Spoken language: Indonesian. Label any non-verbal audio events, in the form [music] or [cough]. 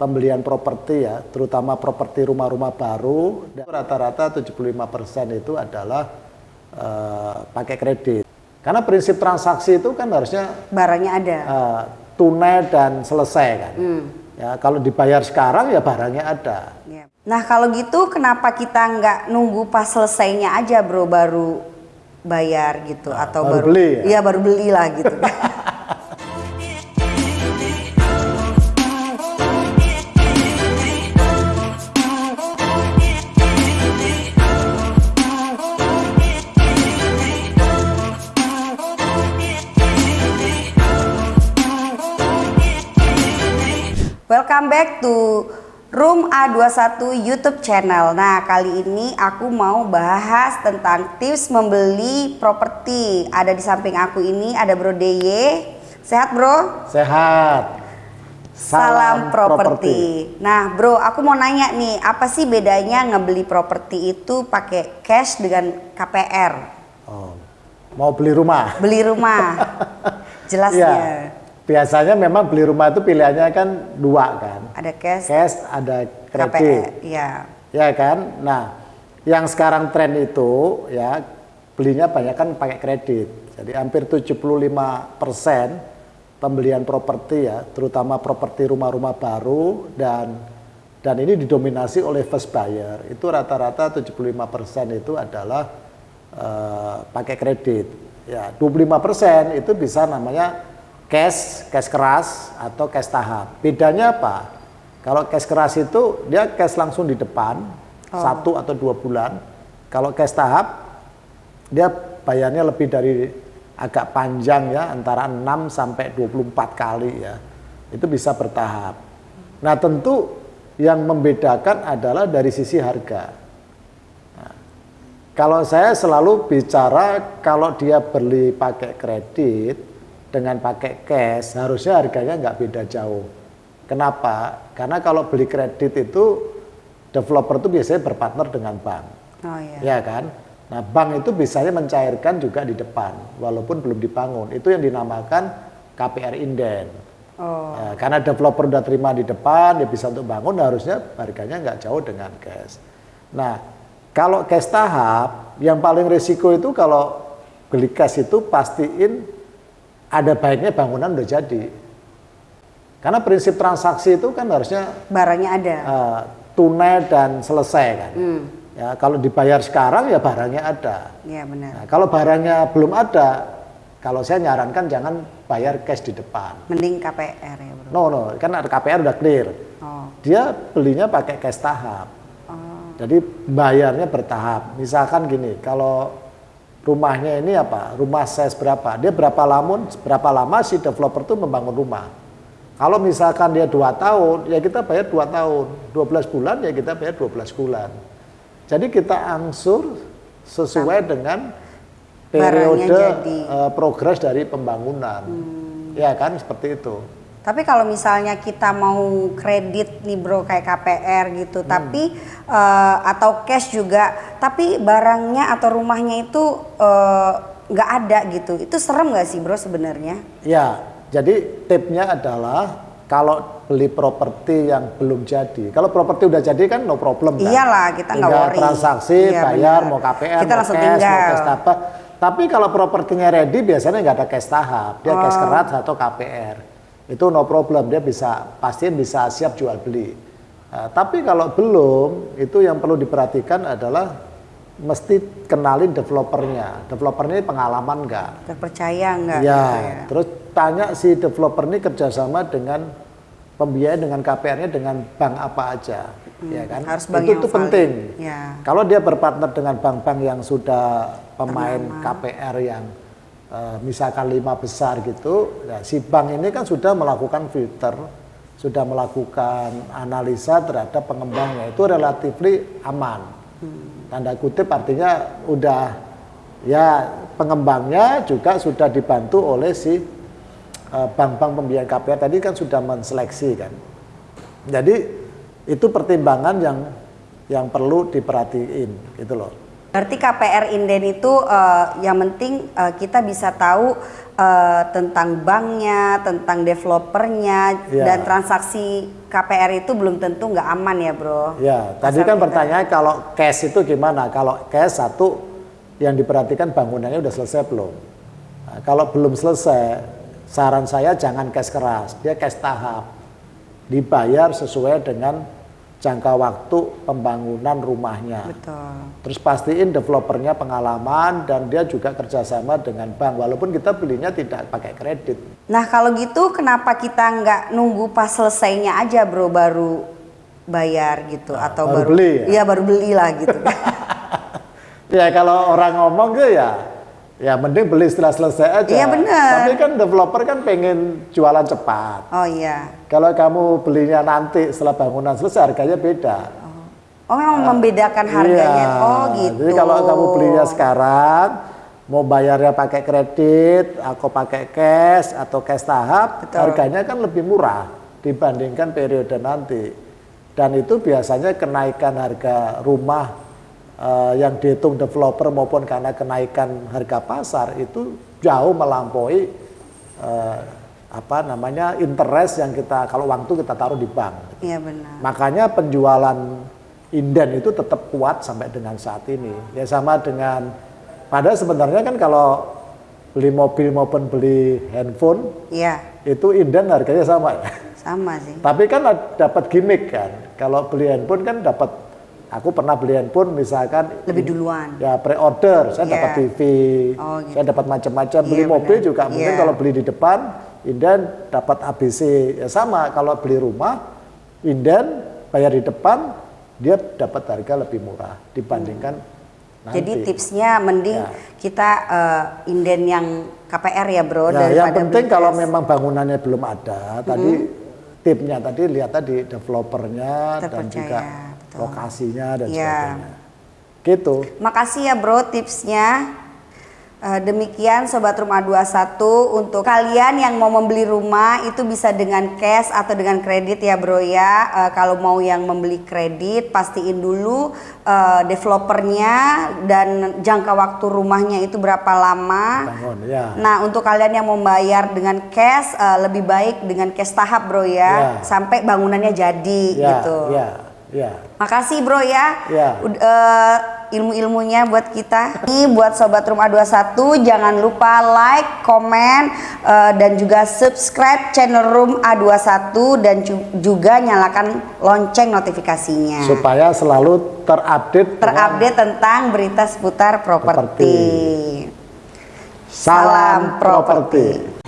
pembelian properti ya, terutama properti rumah-rumah baru, rata-rata 75% itu adalah uh, pakai kredit. Karena prinsip transaksi itu kan harusnya barangnya ada, uh, tunai dan selesai kan. Hmm. Ya, kalau dibayar sekarang ya barangnya ada. Ya. Nah kalau gitu kenapa kita nggak nunggu pas selesainya aja bro baru bayar gitu nah, atau baru, baru beli ya? Iya baru beli lah gitu. [laughs] Welcome back to Room A21 YouTube channel. Nah, kali ini aku mau bahas tentang tips membeli properti. Ada di samping aku ini ada Bro DY. Sehat, Bro? Sehat. Salam, Salam properti. Nah, Bro, aku mau nanya nih, apa sih bedanya ngebeli properti itu pakai cash dengan KPR? Oh, mau beli rumah? Beli rumah. [laughs] Jelasnya. ya biasanya memang beli rumah itu pilihannya kan dua kan. Ada cash. Cash, ada kredit. Iya. Ya kan. Nah, yang sekarang tren itu ya belinya banyak kan pakai kredit. Jadi hampir 75 persen pembelian properti ya, terutama properti rumah-rumah baru dan dan ini didominasi oleh first buyer. Itu rata-rata 75 persen itu adalah uh, pakai kredit. Ya, 25 persen itu bisa namanya cash, cash keras atau cash tahap. Bedanya apa? Kalau cash keras itu dia cash langsung di depan oh. satu atau dua bulan. Kalau cash tahap dia bayarnya lebih dari agak panjang ya antara 6 sampai 24 kali ya. Itu bisa bertahap. Nah, tentu yang membedakan adalah dari sisi harga. Nah, kalau saya selalu bicara kalau dia beli pakai kredit dengan pakai cash harusnya harganya nggak beda jauh. Kenapa? Karena kalau beli kredit itu developer itu biasanya berpartner dengan bank. Oh iya. Ya kan? Nah, bank itu biasanya mencairkan juga di depan walaupun belum dibangun. Itu yang dinamakan KPR inden. Oh. Ya, karena developer udah terima di depan, dia bisa untuk bangun, harusnya harganya nggak jauh dengan cash. Nah, kalau cash tahap, yang paling risiko itu kalau beli cash itu pastiin ada baiknya bangunan udah jadi. Karena prinsip transaksi itu kan harusnya barangnya ada. Uh, tunai dan selesai kan. Hmm. Ya, kalau dibayar sekarang ya barangnya ada. Iya benar. Nah, kalau barangnya belum ada, kalau saya nyarankan jangan bayar cash di depan. Mending KPR ya bro. No no, kan KPR udah clear. Oh. Dia belinya pakai cash tahap. Oh. Jadi bayarnya bertahap. Misalkan gini, kalau rumahnya ini apa, rumah size berapa, dia berapa lama, berapa lama si developer itu membangun rumah. Kalau misalkan dia dua tahun, ya kita bayar dua tahun, 12 bulan ya kita bayar 12 bulan. Jadi kita angsur sesuai dengan periode uh, progres dari pembangunan. Hmm. Ya kan seperti itu. Tapi kalau misalnya kita mau kredit nih bro kayak KPR gitu, hmm. tapi uh, atau cash juga, tapi barangnya atau rumahnya itu eh, nggak uh, ada gitu, itu serem nggak sih bro sebenarnya? Ya, jadi tipnya adalah kalau beli properti yang belum jadi, kalau properti udah jadi kan no problem kan? Iyalah kita nggak worry. transaksi, iya, bayar, bener. mau KPR, kita mau cash, tinggal. mau cash apa. Tapi kalau propertinya ready biasanya nggak ada cash tahap, dia oh. cash keras atau KPR itu no problem dia bisa pasien bisa siap jual beli. Nah, tapi kalau belum itu yang perlu diperhatikan adalah mesti kenalin developernya. Developernya ini pengalaman enggak terpercaya enggak ya, ya. Terus tanya si developer ini kerjasama dengan pembiayaan dengan KPR-nya dengan bank apa aja. Hmm, ya kan? harus bank itu, itu penting. ya. kalau dia berpartner dengan bank-bank yang sudah pemain Ternama. KPR yang uh, misalkan lima besar gitu, ya, si bank ini kan sudah melakukan filter, sudah melakukan analisa terhadap pengembangnya itu relatif aman. Tanda kutip artinya udah ya pengembangnya juga sudah dibantu oleh si eh, bank-bank pembiayaan KPR tadi kan sudah menseleksi kan. Jadi itu pertimbangan yang yang perlu diperhatiin gitu loh. Berarti KPR Inden itu uh, yang penting uh, kita bisa tahu uh, tentang banknya, tentang developernya, Ya. dan transaksi KPR itu belum tentu nggak aman ya bro. Ya, tadi Asal kan kita- pertanyaan kalau cash itu gimana? Kalau cash satu yang diperhatikan bangunannya udah selesai belum? Nah, kalau belum selesai, saran saya jangan cash keras, dia cash tahap. Dibayar sesuai dengan jangka waktu pembangunan rumahnya. Betul. Terus pastiin developernya pengalaman dan dia juga kerjasama dengan bank, walaupun kita belinya tidak pakai kredit. Nah kalau gitu kenapa kita nggak nunggu pas selesainya aja bro baru bayar gitu atau baru baru, beli ya? Iya baru beli lah gitu. [laughs] Ya kalau orang ngomong ke ya, ya mending beli setelah selesai aja. Iya, bener. Tapi kan developer kan pengen jualan cepat. oh iya. Kalau kamu belinya nanti setelah bangunan selesai harganya beda. Oh memang membedakan harganya. Iya. Oh gitu. Jadi kalau kamu belinya sekarang, mau bayarnya pakai kredit, atau pakai cash atau cash tahap, Betul. harganya kan lebih murah dibandingkan periode nanti. Dan itu biasanya kenaikan harga rumah eh, yang dihitung developer maupun karena kenaikan harga pasar itu jauh melampaui eh, apa namanya interest yang kita kalau uang itu kita taruh di bank. Iya benar. Makanya penjualan inden itu tetap kuat sampai dengan saat ini. Ya sama dengan padahal sebenarnya kan kalau beli mobil maupun beli handphone Iya itu inden harganya sama ya. sama sih. Tapi kan dapat gimmick kan. Kalau beli handphone kan dapat aku pernah beli handphone misalkan Lebih duluan. ya pre-order, saya Iya. dapat TV, Oh, gitu. saya dapat macam-macam. Beli Iya, mobil benar. juga mungkin Iya. kalau beli di depan, inden dapat ABC. Ya sama kalau beli rumah, inden bayar di depan, dia dapat harga lebih murah dibandingkan nanti. Jadi tipsnya mending Ya. kita eh, inden yang KPR ya bro Nah, daripada yang penting kalau memang bangunannya belum ada, tadi tipnya tadi lihat tadi developernya dan Terpercaya, juga betul. lokasinya dan Iya. sebagainya. Gitu. Makasih ya bro tipsnya. Eh, demikian Sobat Rumah 21 untuk kalian yang mau membeli rumah itu bisa dengan cash atau dengan kredit ya bro ya. Eh, kalau mau yang membeli kredit pastiin dulu eh, developernya dan jangka waktu rumahnya itu berapa lama. Bangun ya. Nah untuk kalian yang membayar dengan cash eh, lebih baik dengan cash tahap bro ya Ya. sampai bangunannya jadi Ya, gitu. ya, ya. Makasih bro ya. Ya. Eh, ilmu-ilmunya buat kita. Ini buat sobat Rumah 21 jangan lupa like, komen eh, dan juga subscribe channel Room A21 dan ju- juga nyalakan lonceng notifikasinya. Supaya selalu terupdate dengan Terupdate tentang berita seputar properti. Properti. Salam properti.